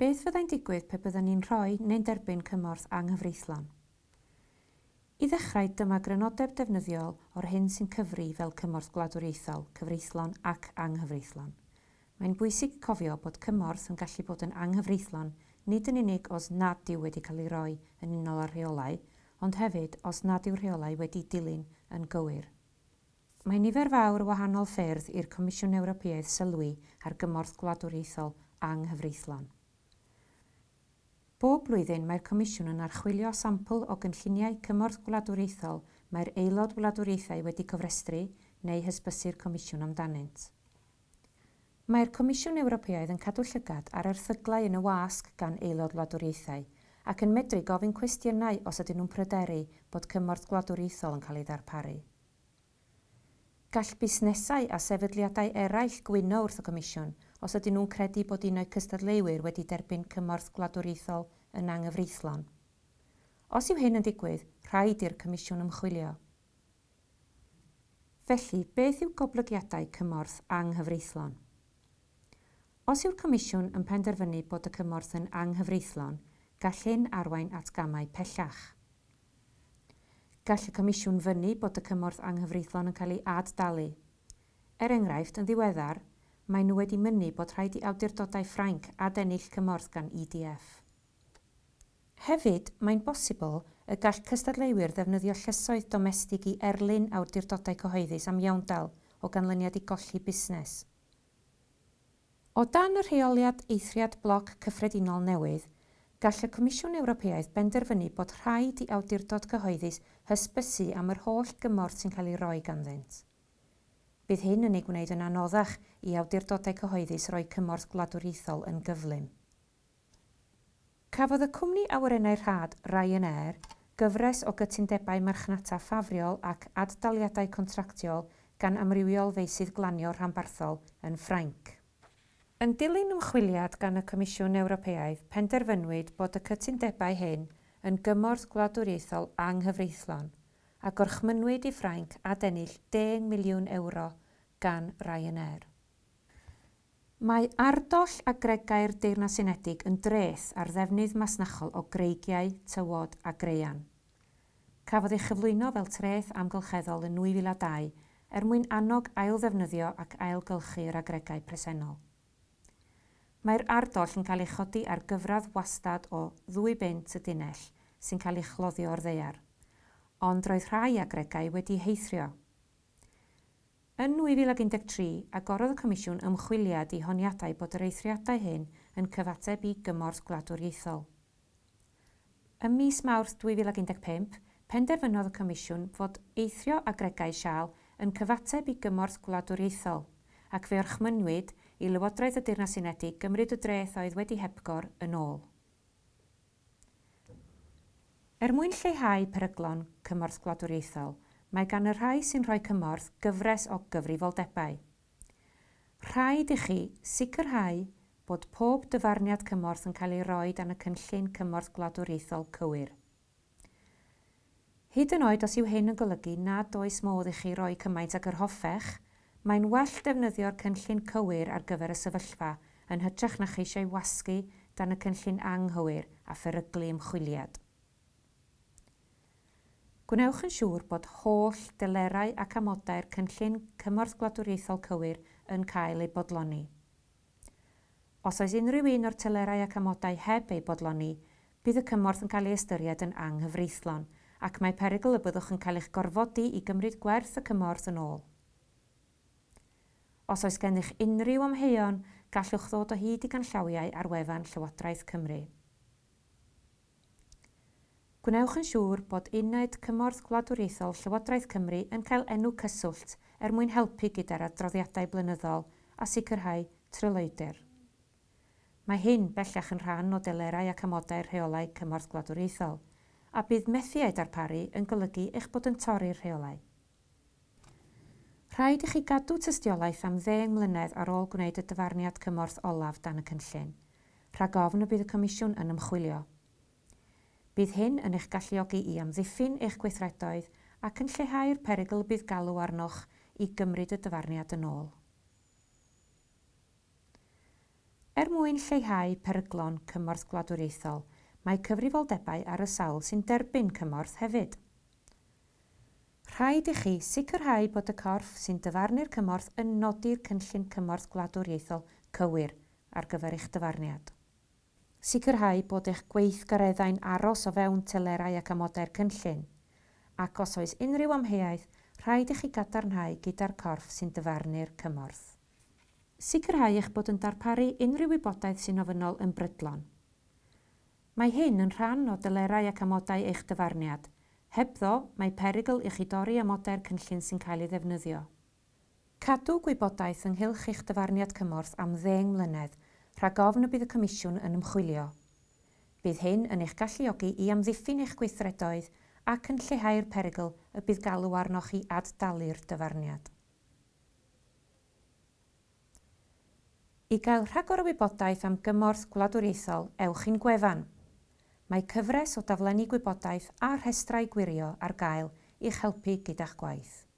Beth fyddai'n digwydd pe byddwn ni'n rhoi neu'n derbyn cymorth anghyfreithlon? I ddechrau, dyma grynodeb defnyddiol o'r hyn sy'n cyfri fel cymorth gwladwriaethol, cyfreithlon ac anghyfreithlon. Mae'n bwysig cofio bod cymorth yn gallu bod yn anghyfreithlon nid yn unig os nad yw wedi cael ei roi yn unol ar rheolau, ond hefyd os nad yw'r rheolau wedi dilyn yn gywir. Mae nifer fawr o wahanol ffyrdd i'r Comisiwn Ewropeaidd sylwi ar gymorth gwladwriaethol anghyfreithlon. Bob blwyddyn mae'r Comisiwn yn archwilio sampl o gynlluniau cymorth gwladwriaethol mae'r aelod wladwriaethau wedi cofrestru neu hysbysu'r Comisiwn amdanynt. Mae'r Comisiwn Ewropeaidd yn cadw llygad ar erthyglau yn y wasg gan aelod wladwriaethau ac yn medru gofyn cwestiynau os ydyn nhw'n pryderu bod cymorth gwladwriaethol yn cael ei ddarparu. Gall busnesau a sefydliadau eraill gwyno wrth y Comisiwn – os ydyn nhw'n credu bod un o'i cystadleuwyr wedi derbyn cymorth gwladwriaethol yn anghyfreithlon. Os yw hyn yn digwydd, rhaid i'r Comisiwn ymchwilio. Felly, beth yw goblygiadau cymorth anghyfreithlon? Os yw'r Comisiwn yn penderfynu bod y cymorth yn anghyfreithlon, gall hyn arwain at gamau pellach. Gall y Comisiwn fyny bod y cymorth anghyfreithlon yn cael ei addalu. Er enghraifft, yn ddiweddar, mae nhw wedi mynnu bod rhaid i awdurdodau Ffrainc adennill cymorth gan EDF. Hefyd, mae'n bosibl y gall cystadleuwyr ddefnyddio llysoedd domestig i erlyn awdurdodau cyhoeddus am iawndal o ganlyniad i golli busnes. O dan y rheoliad eithriad bloc cyffredinol newydd, gall y Comisiwn Ewropeaidd benderfynu bod rhaid i awdurdod cyhoeddus hysbysu am yr holl gymorth sy'n cael ei roi ganddynt. Bydd hyn yn ei gwneud yn anoddach i awdurdodau cyhoeddus roi cymorth gwladwriaethol yn gyflym. Cafodd y cwmni awyrennau rhad Ryanair gyfres o gytundebau marchnata ffafriol ac addaliadau contractiol gan amrywiol feisydd glanio rhanbarthol yn Ffrainc. Yn dilyn ymchwiliad gan y Comisiwn Ewropeaidd, penderfynwyd bod y cytundebau hyn yn gymorth gwladwriaethol anghyfreithlon a gorchmynwyd i Ffrainc a ennill 10 miliwn euro gan Ryanair. Mae ardoll a gregau'r Deyrnas Unedig yn dreth ar ddefnydd masnachol o greigiau, tywod a greian. Cafodd ei chyflwyno fel treth amgylcheddol yn 2002 er mwyn annog ail ddefnyddio ac ailgylchu'r agregau presennol. Mae'r ardoll yn cael ei chodi ar gyfradd wastad o ddwy bint y dinell sy'n cael ei chloddio o'r ddeiar, ond roedd rhai agregau wedi heithrio Yn 2013, agorodd y Comisiwn ymchwiliad i honiadau bod yr eithriadau hyn yn cyfateb i gymorth gwladwriaethol. Ym mis Mawrth 2015, penderfynodd y Comisiwn fod eithrio agregau sial yn cyfateb i gymorth gwladwriaethol ac fe orchmynwyd i Lywodraeth y Deyrnas Unedig gymryd y dreth oedd wedi hebgor yn ôl. Er mwyn lleihau peryglon cymorth gwladwriaethol, mae gan y rhai sy'n rhoi cymorth gyfres o gyfrifoldebau. Rhaid i chi sicrhau bod pob dyfarniad cymorth yn cael ei roi dan y cynllun cymorth gwladwriaethol cywir. Hyd yn oed os yw hyn yn golygu nad oes modd i chi roi cymaint ag yr hoffech, mae'n well defnyddio'r cynllun cywir ar gyfer y sefyllfa yn hytrach na chi eisiau wasgu dan y cynllun anghywir a pheryglu ymchwiliad. Gwnewch yn siŵr bod holl delerau ac amodau'r cynllun cymorth gwladwriaethol cywir yn cael eu bodloni. Os oes unrhyw un o'r telerau ac amodau heb eu bodloni, bydd y cymorth yn cael ei ystyried yn anghyfreithlon ac mae perygl y byddwch yn cael eich gorfodi i gymryd gwerth y cymorth yn ôl. Os oes gennych unrhyw amheuon, gallwch ddod o hyd i ganllawiau ar wefan Llywodraeth Cymru. Gwnewch yn siŵr bod Uned Cymorth Gwladwriaethol Llywodraeth Cymru yn cael enw cyswllt er mwyn helpu gyda'r adroddiadau blynyddol a sicrhau tryloedr. Mae hyn bellach yn rhan o delerau ac amodau rheolau Cymorth Gwladwriaethol a bydd methu ei darparu yn golygu eich bod yn torri'r rheolau. Rhaid i chi gadw tystiolaeth am 10 mlynedd ar ôl gwneud y dyfarniad cymorth olaf dan y cynllun, rhag ofn y bydd y Comisiwn yn ymchwilio Bydd hyn yn eich galluogi i amddiffyn eich gweithredoedd ac yn lleihau'r perygl bydd galw arnoch i gymryd y dyfarniad yn ôl. Er mwyn lleihau peryglon cymorth gwladwriaethol, mae cyfrifoldebau ar y sawl sy'n derbyn cymorth hefyd. Rhaid i chi sicrhau bod y corff sy'n dyfarnu'r cymorth yn nodi'r cynllun cymorth gwladwriaethol cywir ar gyfer eich dyfarniad sicrhau bod eich gweithgareddau'n aros o fewn telerau ac amodau'r cynllun, ac os oes unrhyw amheuaeth, rhaid i chi gadarnhau gyda'r corff sy'n dyfarnu'r cymorth. Sicrhau eich bod yn darparu unrhyw wybodaeth sy'n ofynol yn brydlon. Mae hyn yn rhan o dylerau ac amodau eich dyfarniad. Hebddo, mae perygl i chi dorri amodau'r cynllun sy'n cael ei ddefnyddio. Cadw gwybodaeth ynghylch eich dyfarniad cymorth am ddeng mlynedd – rhag ofn y bydd y Comisiwn yn ymchwilio. Bydd hyn yn eich galluogi i amddiffyn eich gweithredoedd ac yn lleihau'r perygl y bydd galw arnoch chi addalu'r dyfarniad. I gael rhagor o wybodaeth am gymorth gwladwriaethol, ewch i'n gwefan. Mae cyfres o daflenni gwybodaeth a rhestrau gwirio ar gael i'ch helpu gyda'ch gwaith.